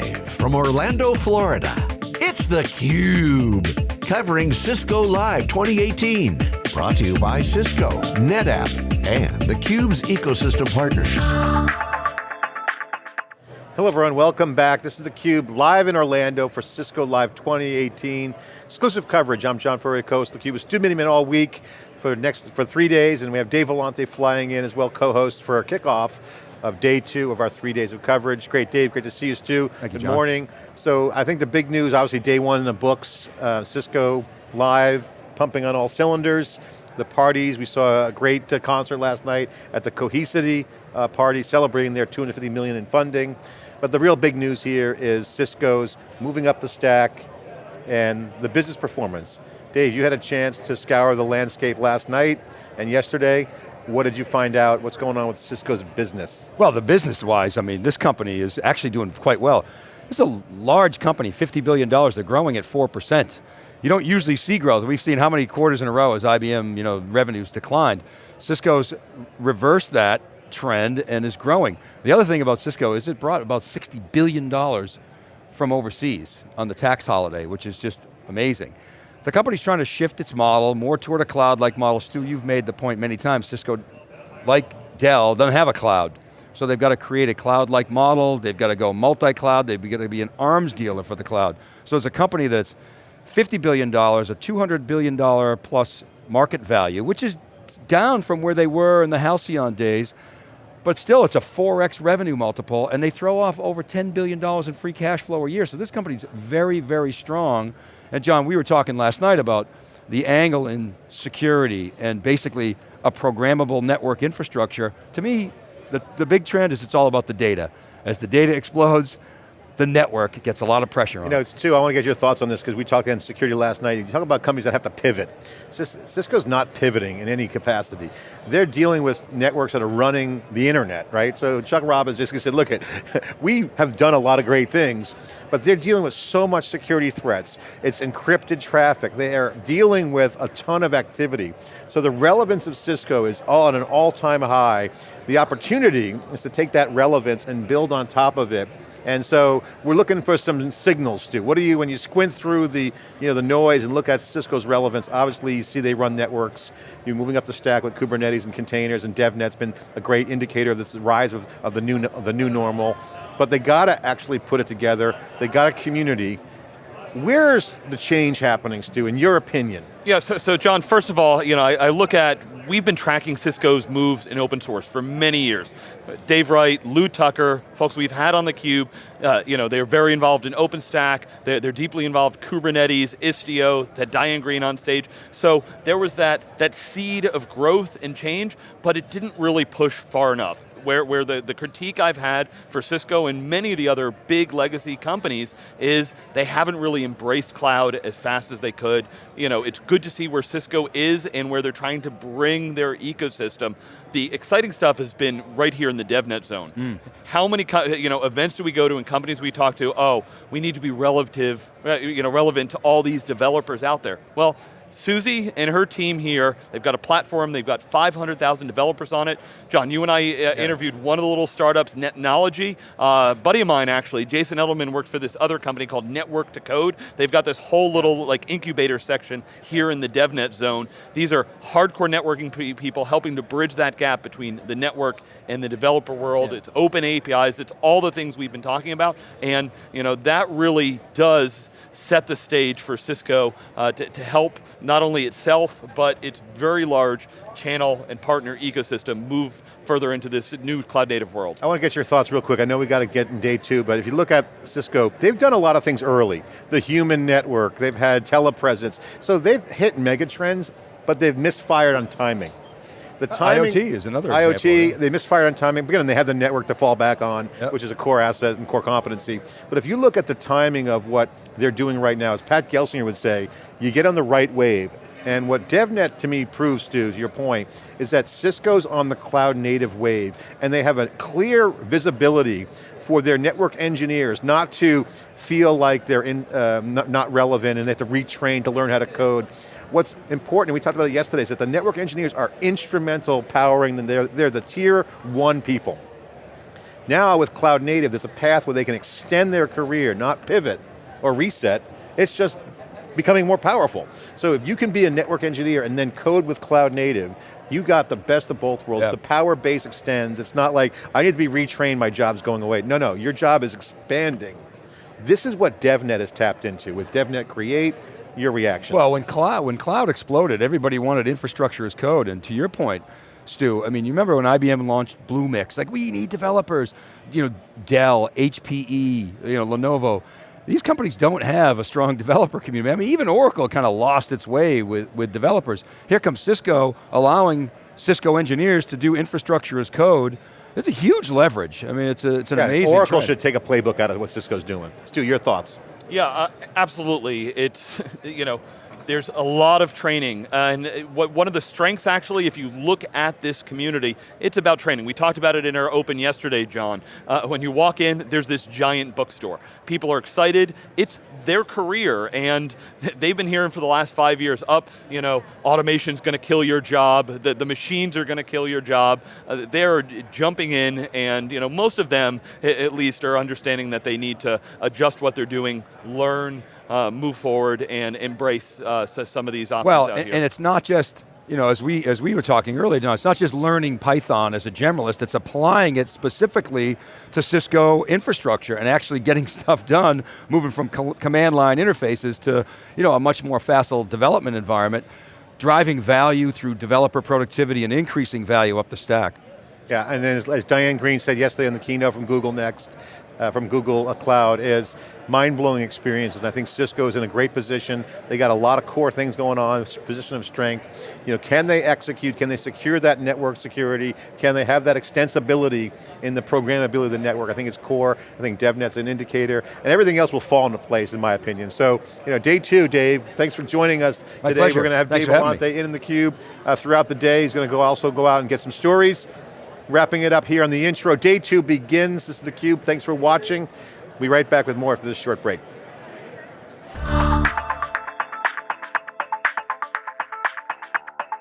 Live from Orlando, Florida, it's theCUBE. Covering Cisco Live 2018. Brought to you by Cisco, NetApp, and theCUBE's ecosystem partners. Hello everyone, welcome back. This is theCUBE, live in Orlando for Cisco Live 2018. Exclusive coverage, I'm John Furrier, co host theCUBE. It's Stu Miniman all week for next for three days, and we have Dave Vellante flying in as well, co-host for our kickoff of day two of our three days of coverage. Great, Dave, great to see you, Stu. Thank Good you, morning. So I think the big news, obviously day one in the books, uh, Cisco Live, pumping on all cylinders. The parties, we saw a great uh, concert last night at the Cohesity uh, party, celebrating their 250 million in funding. But the real big news here is Cisco's moving up the stack and the business performance. Dave, you had a chance to scour the landscape last night and yesterday. What did you find out? What's going on with Cisco's business? Well, the business-wise, I mean, this company is actually doing quite well. Is a large company, $50 billion, they're growing at 4%. You don't usually see growth. We've seen how many quarters in a row as IBM you know, revenues declined. Cisco's reversed that trend and is growing. The other thing about Cisco is it brought about $60 billion from overseas on the tax holiday, which is just amazing. The company's trying to shift its model more toward a cloud-like model. Stu, you've made the point many times, Cisco, like Dell, doesn't have a cloud. So they've got to create a cloud-like model, they've got to go multi-cloud, they've got to be an arms dealer for the cloud. So it's a company that's $50 billion, a $200 billion plus market value, which is down from where they were in the Halcyon days, but still it's a 4x revenue multiple and they throw off over $10 billion in free cash flow a year. So this company's very, very strong. And John, we were talking last night about the angle in security and basically a programmable network infrastructure. To me, the, the big trend is it's all about the data. As the data explodes, the network gets a lot of pressure on You know, it's two, I want to get your thoughts on this because we talked in security last night. You talk about companies that have to pivot. Cisco's not pivoting in any capacity. They're dealing with networks that are running the internet, right? So Chuck Robbins just said, look, we have done a lot of great things, but they're dealing with so much security threats. It's encrypted traffic. They are dealing with a ton of activity. So the relevance of Cisco is all at an all-time high. The opportunity is to take that relevance and build on top of it and so we're looking for some signals, Stu. What do you, when you squint through the, you know, the noise and look at Cisco's relevance, obviously you see they run networks, you're moving up the stack with Kubernetes and containers and DevNet's been a great indicator of this rise of, of, the, new, of the new normal. But they got to actually put it together, they got a community. Where's the change happening, Stu, in your opinion? Yeah, so, so John, first of all, you know, I, I, look at, we've been tracking Cisco's moves in open source for many years. Dave Wright, Lew Tucker, folks we've had on theCUBE, uh, you know, they're very involved in OpenStack, they're, they're deeply involved Kubernetes, Istio, had Diane Greene on stage. So there was that, that seed of growth and change, but it didn't really push far enough where, where the, the critique I've had for Cisco and many of the other big legacy companies is they haven't really embraced cloud as fast as they could. You know, it's good to see where Cisco is and where they're trying to bring their ecosystem. The exciting stuff has been right here in the DevNet zone. Mm. How many you know, events do we go to and companies we talk to, oh, we need to be relative, you know, relevant to all these developers out there. Well, Susie and her team here, they've got a platform, they've got 500,000 developers on it. John, you and I uh, yeah. interviewed one of the little startups, Netnology. Uh, buddy of mine actually, Jason Edelman works for this other company called Network to Code. They've got this whole little like incubator section here in the DevNet zone. These are hardcore networking people helping to bridge that gap between the network and the developer world. Yeah. It's open APIs, it's all the things we've been talking about. And you know that really does set the stage for Cisco uh, to, to help not only itself, but its very large channel and partner ecosystem move further into this new cloud native world. I want to get your thoughts real quick. I know we got to get in day two, but if you look at Cisco, they've done a lot of things early. The human network, they've had telepresence. So they've hit megatrends, but they've misfired on timing. The timing, IoT is another IoT, example, they misfired on timing. Again, they have the network to fall back on, yep. which is a core asset and core competency. But if you look at the timing of what they're doing right now, as Pat Gelsinger would say, you get on the right wave. And what DevNet to me proves, Stu, to your point, is that Cisco's on the cloud native wave, and they have a clear visibility for their network engineers not to feel like they're in, uh, not, not relevant and they have to retrain to learn how to code what's important, we talked about it yesterday, is that the network engineers are instrumental powering them. They're, they're the tier one people. Now with cloud native, there's a path where they can extend their career, not pivot or reset. It's just becoming more powerful. So if you can be a network engineer and then code with cloud native, you got the best of both worlds. Yeah. The power base extends. It's not like, I need to be retrained, my job's going away. No, no, your job is expanding. This is what DevNet has tapped into. With DevNet Create, your reaction. Well, when cloud, when cloud exploded, everybody wanted infrastructure as code, and to your point, Stu, I mean, you remember when IBM launched Bluemix, like we need developers, you know, Dell, HPE, you know, Lenovo, these companies don't have a strong developer community. I mean, even Oracle kind of lost its way with, with developers. Here comes Cisco allowing Cisco engineers to do infrastructure as code. It's a huge leverage. I mean, it's, a, it's an Yeah, amazing Oracle trend. should take a playbook out of what Cisco's doing. Stu, your thoughts? Yeah, uh, absolutely. It's, you know, there's a lot of training. And what, one of the strengths actually, if you look at this community, it's about training. We talked about it in our open yesterday, John. Uh, when you walk in, there's this giant bookstore. People are excited, it's their career, and they've been hearing for the last five years, up, you know, automation's going to kill your job, the, the machines are going to kill your job. Uh, they're jumping in, and you know, most of them, at least, are understanding that they need to adjust what they're doing, learn, uh, move forward and embrace uh, s- some of these options Well, out and, here. and it's not just, you know, as we, as we were talking earlier, John, it's not just learning Python as a generalist, it's applying it specifically to Cisco infrastructure and actually getting stuff done, moving from co command line interfaces to, you know, a much more facile development environment, driving value through developer productivity and increasing value up the stack. Yeah, and then as, as Diane Greene said yesterday on the keynote from Google Next, uh, from Google Cloud, is mind-blowing experiences. And I think Cisco is in a great position. They got a lot of core things going on, position of strength. You know, can they execute? Can they secure that network security? Can they have that extensibility in the programmability of the network? I think it's core. I think DevNet's an indicator, and everything else will fall into place, in my opinion. So, you know, day two, Dave. Thanks for joining us My today. pleasure. We're going to have Thanks Dave. Vellante in, in the cube uh, throughout the day. He's going to go also go out and get some stories. Wrapping it up here on the intro. Day two begins. This is theCUBE. Thanks for watching. We'll be right back with more after this short break.